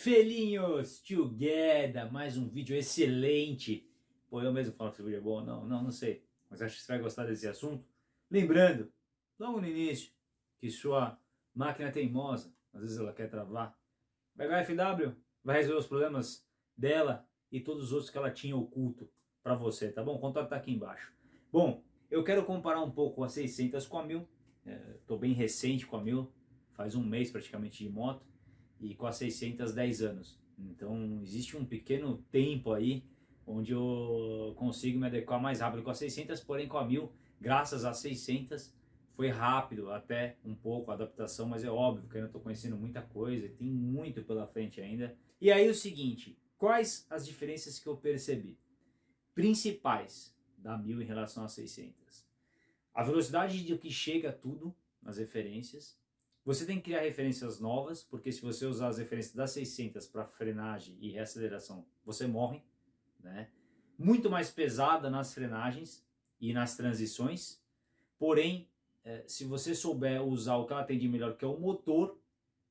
Felinhos together, mais um vídeo excelente. Pô, eu mesmo falo que esse vídeo é bom, não, não, não sei. Mas acho que você vai gostar desse assunto. Lembrando, logo no início, que sua máquina é teimosa, às vezes ela quer travar. Vai a FW, vai resolver os problemas dela e todos os outros que ela tinha oculto para você, tá bom? O contato tá aqui embaixo. Bom, eu quero comparar um pouco a 600 com a 1000. Estou é, bem recente com a 1000, faz um mês praticamente de moto e com a 600 10 anos. Então existe um pequeno tempo aí onde eu consigo me adequar mais rápido com a 600, porém com a 1000, graças a 600, foi rápido até um pouco a adaptação, mas é óbvio que eu ainda estou conhecendo muita coisa, tem muito pela frente ainda. E aí o seguinte, quais as diferenças que eu percebi? Principais da 1000 em relação a 600. A velocidade de que chega tudo nas referências, você tem que criar referências novas, porque se você usar as referências das 600 para frenagem e reaceleração, você morre. Né? Muito mais pesada nas frenagens e nas transições, porém, é, se você souber usar o que ela tem de melhor, que é o motor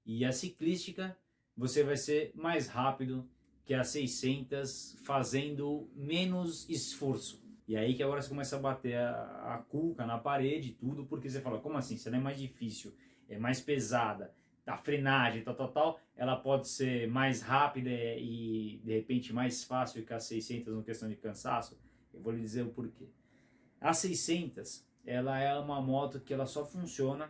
e a ciclística, você vai ser mais rápido que a 600 fazendo menos esforço. E aí que agora você começa a bater a, a cuca na parede e tudo, porque você fala, como assim? Isso não é mais difícil é mais pesada, a frenagem, tal, tal, tal, ela pode ser mais rápida e de repente mais fácil que a 600 no questão de cansaço. Eu vou lhe dizer o porquê. A 600, ela é uma moto que ela só funciona,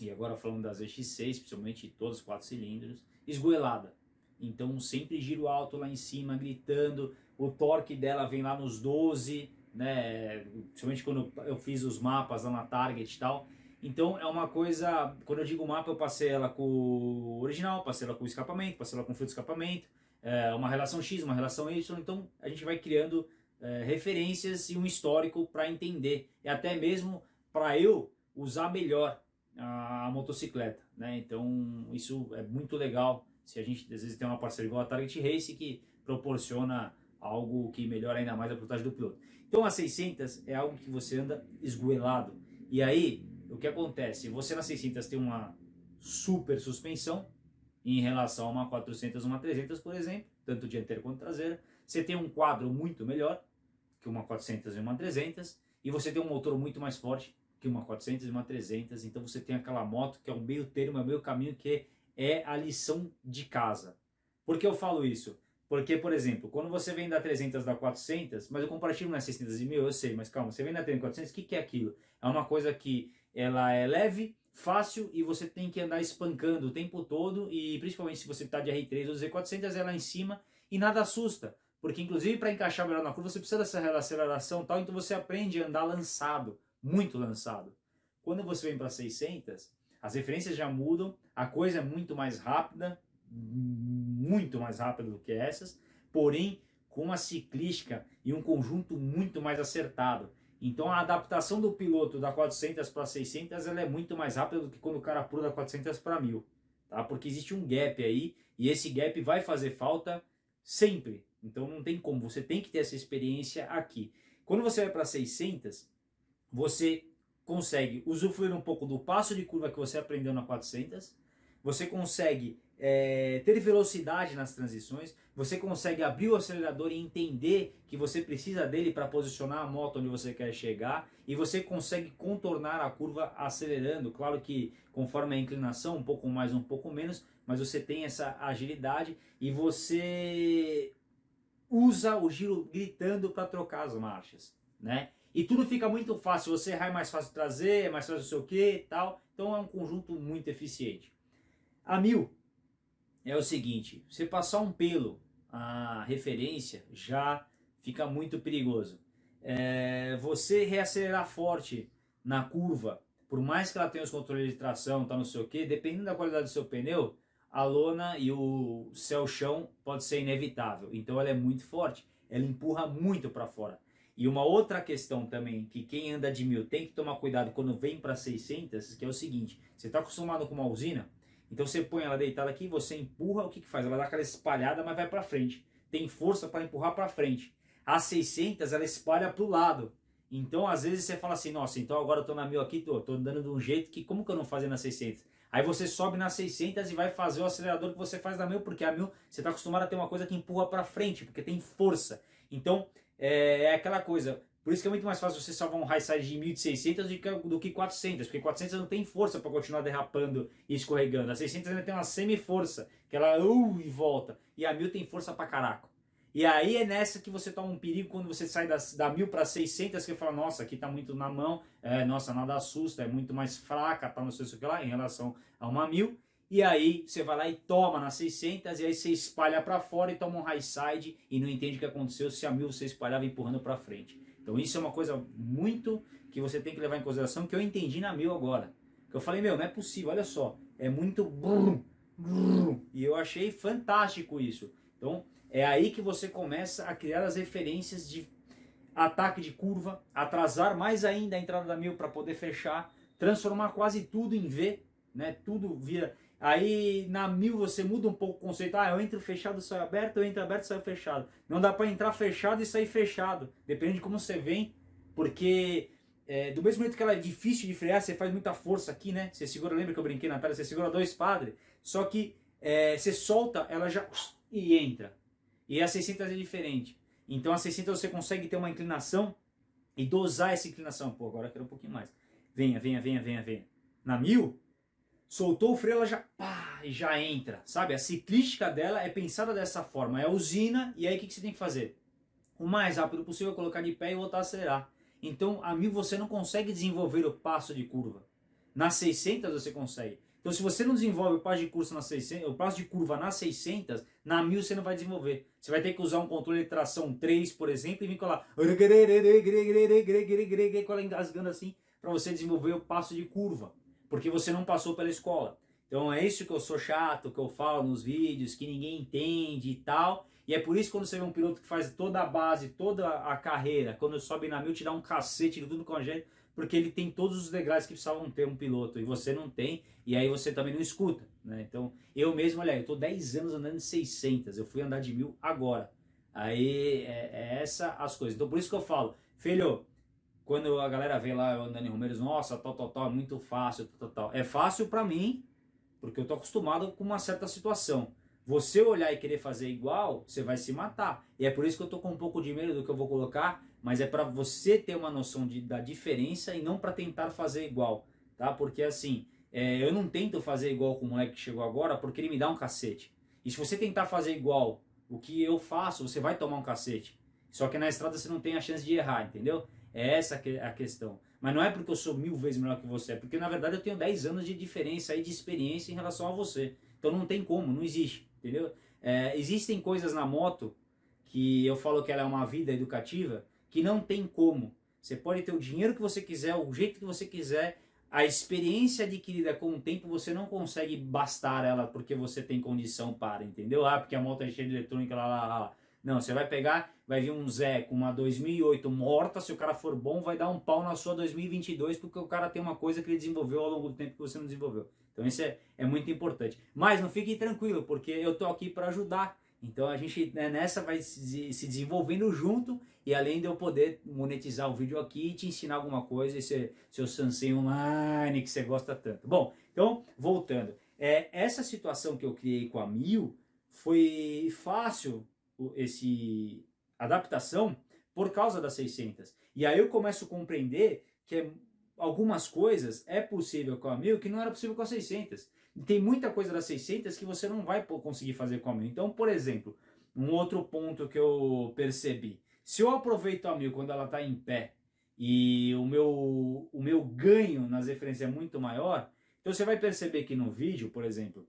e agora falando das EX6, principalmente todos os quatro cilindros, esgoelada. Então sempre giro alto lá em cima, gritando, o torque dela vem lá nos 12, né, principalmente quando eu fiz os mapas lá na Target e tal, então é uma coisa, quando eu digo mapa, eu passei ela com o original, passei ela com o escapamento, passei ela com o fio de escapamento, é, uma relação X, uma relação Y, então a gente vai criando é, referências e um histórico para entender, e até mesmo para eu usar melhor a, a, motocicleta, né? Então isso é muito legal, se a gente às vezes tem uma parceria igual a Target Race que proporciona algo que melhora ainda mais a pilotagem do piloto. Então a 600 é algo que você anda esgoelado, e aí o que acontece? Você na 600 tem uma super suspensão em relação a uma 400 uma 300, por exemplo, tanto dianteira quanto traseira. Você tem um quadro muito melhor que uma 400 e uma 300, e você tem um motor muito mais forte que uma 400 e uma 300, então você tem aquela moto que é o meio termo, é o meio caminho, que é a lição de casa. Por que eu falo isso? Porque, por exemplo, quando você vem da 300 da 400, mas o comparativo não é 600 e 1000, eu sei, mas calma, você vem da 300 400, o que, que é aquilo? É uma coisa que ela é leve, fácil e você tem que andar espancando o tempo todo e principalmente se você está de R3 ou Z400 é lá em cima e nada assusta, porque inclusive para encaixar melhor na curva você precisa dessa aceleração tal, então você aprende a andar lançado, muito lançado. Quando você vem para 600, as referências já mudam, a coisa é muito mais rápida, muito mais rápida do que essas, porém com uma ciclística e um conjunto muito mais acertado. Então a adaptação do piloto da 400 para 600 ela é muito mais rápida do que quando o cara pula da 400 para 1000. Tá? Porque existe um gap aí e esse gap vai fazer falta sempre. Então não tem como, você tem que ter essa experiência aqui. Quando você vai para 600, você consegue usufruir um pouco do passo de curva que você aprendeu na 400, você consegue é, ter velocidade nas transições, você consegue abrir o acelerador e entender que você precisa dele para posicionar a moto onde você quer chegar e você consegue contornar a curva acelerando, claro que conforme a inclinação, um pouco mais, um pouco menos, mas você tem essa agilidade e você usa o giro gritando para trocar as marchas, né? E tudo fica muito fácil, você errar é mais fácil trazer, é mais fácil não sei o que e tal, então é um conjunto muito eficiente. A mil é o seguinte, você passar um pelo a referência já fica muito perigoso. É, você reacelerar forte na curva, por mais que ela tenha os controles de tração, tá não sei o que, dependendo da qualidade do seu pneu, a lona e o céu-chão pode ser inevitável. Então ela é muito forte, ela empurra muito para fora. E uma outra questão também, que quem anda de mil tem que tomar cuidado quando vem para 600, que é o seguinte, você está acostumado com uma usina, então você põe ela deitada aqui, você empurra, o que, que faz? Ela dá aquela espalhada, mas vai para frente. Tem força para empurrar para frente. A 600 ela espalha para o lado. Então às vezes você fala assim, nossa, então agora eu tô na mil aqui, tô, tô andando de um jeito que como que eu não fazia na 600? Aí você sobe nas 600 e vai fazer o acelerador que você faz na 1000, porque a 1000 você está acostumado a ter uma coisa que empurra para frente, porque tem força. Então, é, é, aquela coisa. Por isso que é muito mais fácil você salvar um high side de 1600 do que, do que 400, porque 400 não tem força para continuar derrapando e escorregando. A 600 ainda tem uma semi-força, que ela uh, e volta. E a 1000 tem força para caraco. E aí é nessa que você toma um perigo quando você sai da, da 1000 para 600, que você fala, nossa, aqui está muito na mão, é, nossa, nada assusta, é muito mais fraca, tá, não sei o que lá, em relação a uma 1000. E aí você vai lá e toma nas 600, e aí você espalha para fora e toma um high side e não entende o que aconteceu se a 1000 você espalhava empurrando para frente. Então isso é uma coisa muito que você tem que levar em consideração, que eu entendi na 1000 agora. Que eu falei, meu, não é possível, olha só, é muito... Brum, brum, e eu achei fantástico isso. Então, é aí que você começa a criar as referências de ataque de curva, atrasar mais ainda a entrada da mil para poder fechar, transformar quase tudo em V, né? Tudo vira. Aí na mil você muda um pouco o conceito. Ah, eu entro fechado, saio aberto, eu entro aberto, saio fechado. Não dá para entrar fechado e sair fechado. Depende de como você vem, porque é, do mesmo jeito que ela é difícil de frear, você faz muita força aqui, né? Você segura, lembra que eu brinquei na tela? Você segura dois padres, só que é, você solta, ela já e entra. E a 600 é diferente. Então a 600 você consegue ter uma inclinação e dosar essa inclinação. Pô, agora quero um pouquinho mais. Venha, venha, venha, venha, venha. Na 1000, soltou o freio, ela já, pá, já entra. Sabe? A ciclística dela é pensada dessa forma. É usina e aí o que, que você tem que fazer? O mais rápido possível colocar de pé e voltar a acelerar. Então a 1000 você não consegue desenvolver o passo de curva. Na 600 você consegue. Então, se você não desenvolve o passo de curva nas 600, o passo de curva nas 600, na 1000 você não vai desenvolver. Você vai ter que usar um controle de tração 3, por exemplo, e vir colar engasgando assim para você desenvolver o passo de curva, porque você não passou pela escola. Então é isso que eu sou chato, que eu falo nos vídeos, que ninguém entende e tal. E é por isso que quando você vê um piloto que faz toda a base, toda a carreira, quando sobe na mil, te dá um cacete de tudo com a gente, porque ele tem todos os degraus que precisavam ter um piloto e você não tem, e aí você também não escuta. Né? Então, eu mesmo, olha, eu tô 10 anos andando de 600, eu fui andar de mil agora. Aí, é, é essa as coisas. Então, por isso que eu falo, filho, quando a galera vê lá andando em Romeiros, nossa, tal, tal, tal, é muito fácil, tal, tal, tal. É fácil para mim, porque eu tô acostumado com uma certa situação. Você olhar e querer fazer igual, você vai se matar. E é por isso que eu tô com um pouco de medo do que eu vou colocar, mas é para você ter uma noção de, da diferença e não para tentar fazer igual, tá? Porque assim, é, eu não tento fazer igual com o moleque que chegou agora porque ele me dá um cacete. E se você tentar fazer igual o que eu faço, você vai tomar um cacete. Só que na estrada você não tem a chance de errar, entendeu? É essa a questão. Mas não é porque eu sou mil vezes melhor que você, é porque na verdade eu tenho 10 anos de diferença aí de experiência em relação a você. Então não tem como, não existe, entendeu? É, existem coisas na moto que eu falo que ela é uma vida educativa, que não tem como. Você pode ter o dinheiro que você quiser, o jeito que você quiser, a experiência adquirida com o tempo você não consegue bastar ela porque você tem condição para, entendeu? Ah, porque a moto é cheia de eletrônica, lá, lá, lá. Não, você vai pegar, vai vir um Zé com uma 2008 morta, se o cara for bom, vai dar um pau na sua 2022 porque o cara tem uma coisa que ele desenvolveu ao longo do tempo que você não desenvolveu. Então isso é, é muito importante. Mas não fique tranquilo, porque eu tô aqui para ajudar. Então a gente né, nessa vai se, se desenvolvendo junto e além de eu poder monetizar o vídeo aqui e te ensinar alguma coisa, esse seu Sansei Online que você gosta tanto. Bom, então voltando. É, essa situação que eu criei com a Mil foi fácil esse adaptação por causa das 600. E aí eu começo a compreender que algumas coisas é possível com a Mil que não era possível com a 600 tem muita coisa das 600 que você não vai conseguir fazer com a 1000. Então, por exemplo, um outro ponto que eu percebi. Se eu aproveito a 1000 quando ela está em pé e o meu, o meu ganho nas referências é muito maior, então você vai perceber que no vídeo, por exemplo,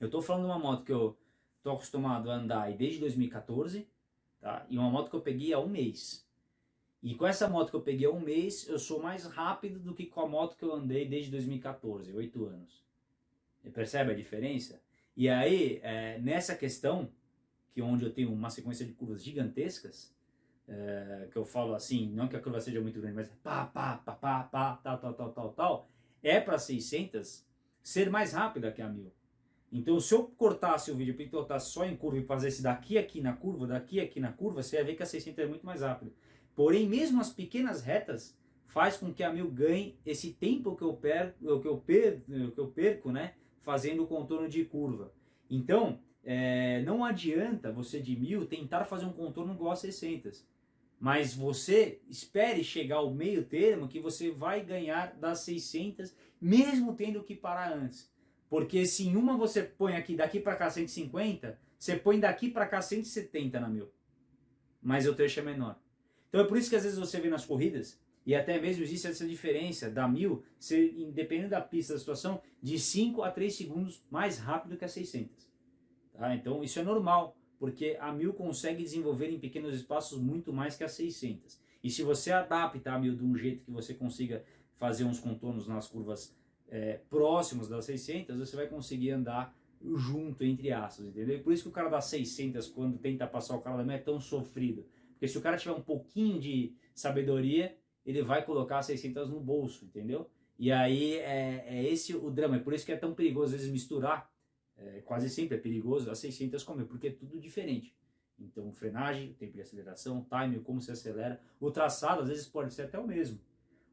eu estou falando de uma moto que eu estou acostumado a andar desde 2014, tá? e uma moto que eu peguei há um mês. E com essa moto que eu peguei há um mês, eu sou mais rápido do que com a moto que eu andei desde 2014, oito anos. Você percebe a diferença? E aí, é, nessa questão, que onde eu tenho uma sequência de curvas gigantescas, é, que eu falo assim, não que a curva seja muito grande, mas pá, pá, pá, pá, pá, tal, tal, tal, tal, tal, é para 600 ser mais rápida que a 1000. Então, se eu cortasse o vídeo, picotasse só em curva e fazesse daqui aqui na curva, daqui aqui na curva, você ia ver que a 600 é muito mais rápida. Porém, mesmo as pequenas retas faz com que a mil ganhe esse tempo que eu perco, que eu perco, que eu perco né, fazendo o contorno de curva. Então, é, não adianta você de mil tentar fazer um contorno igual a 600. Mas você espere chegar ao meio termo que você vai ganhar das 600, mesmo tendo que parar antes. Porque se em uma você põe aqui daqui para cá 150, você põe daqui para cá 170 na mil. Mas o trecho é menor. Então é por isso que às vezes você vê nas corridas, e até mesmo existe essa diferença da mil, ser, independente da pista, da situação, de 5 a 3 segundos mais rápido que a 600. Tá? Então isso é normal, porque a mil consegue desenvolver em pequenos espaços muito mais que a 600. E se você adapta a mil de um jeito que você consiga fazer uns contornos nas curvas é, próximos das 600, você vai conseguir andar junto, entre aspas, entendeu? Por isso que o cara das 600, quando tenta passar o cara da mil, é tão sofrido. Porque se o cara tiver um pouquinho de sabedoria, ele vai colocar 600 no bolso, entendeu? E aí é, é esse o drama, é por isso que é tão perigoso às vezes misturar, é, quase sempre é perigoso as 600 com porque é tudo diferente. Então, frenagem, tempo de aceleração, time, como se acelera, o traçado às vezes pode ser até o mesmo.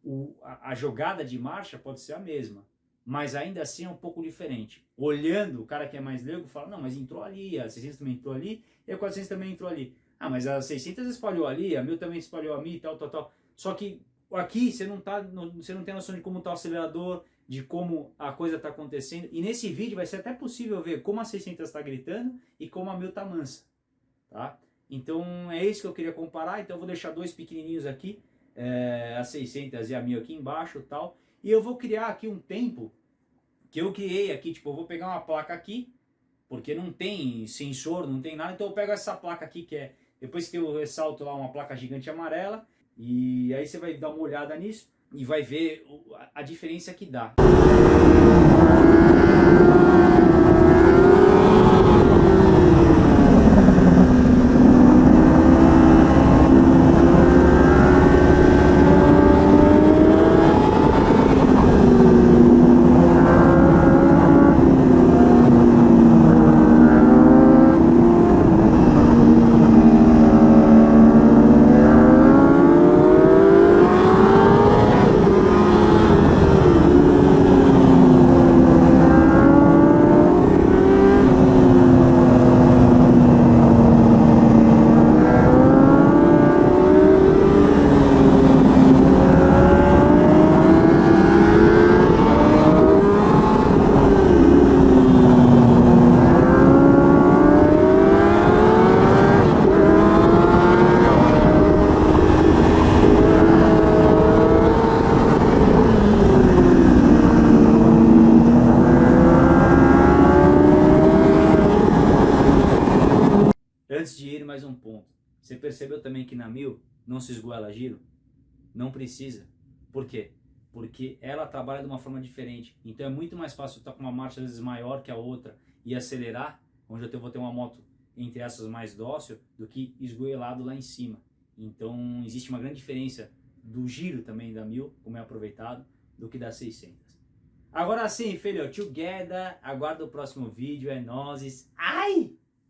O, a, a jogada de marcha pode ser a mesma, mas ainda assim é um pouco diferente. Olhando, o cara que é mais leigo fala, não, mas entrou ali, a 600 também entrou ali, e a 400 também entrou ali. Ah, mas a 600 espalhou ali, a 1000 também espalhou a mim, tal, tal, tal. Só que aqui você não, tá, você não tem noção de como está o acelerador, de como a coisa está acontecendo. E nesse vídeo vai ser até possível ver como a 600 está gritando e como a 1000 está mansa. Tá? Então é isso que eu queria comparar. Então eu vou deixar dois pequenininhos aqui, é, a 600 e a 1000 aqui embaixo tal. E eu vou criar aqui um tempo que eu criei aqui. Tipo, eu vou pegar uma placa aqui, porque não tem sensor, não tem nada. Então eu pego essa placa aqui que é depois que eu ressalto lá uma placa gigante amarela, e aí você vai dar uma olhada nisso e vai ver a diferença que dá. Antes de ir, mais um ponto. Você percebeu também que na mil giro? Não precisa. Por quê? Porque ela trabalha de uma forma diferente. Então é muito mais fácil estar com uma marcha às vezes maior que a outra e acelerar, onde eu vou ter uma moto entre essas mais dócil, do que esgoelado lá em cima. Então existe uma grande diferença do giro também da mil, como é aproveitado, do que da 600. Agora sim, filho, together, aguarda o próximo vídeo, é nozes. Ai!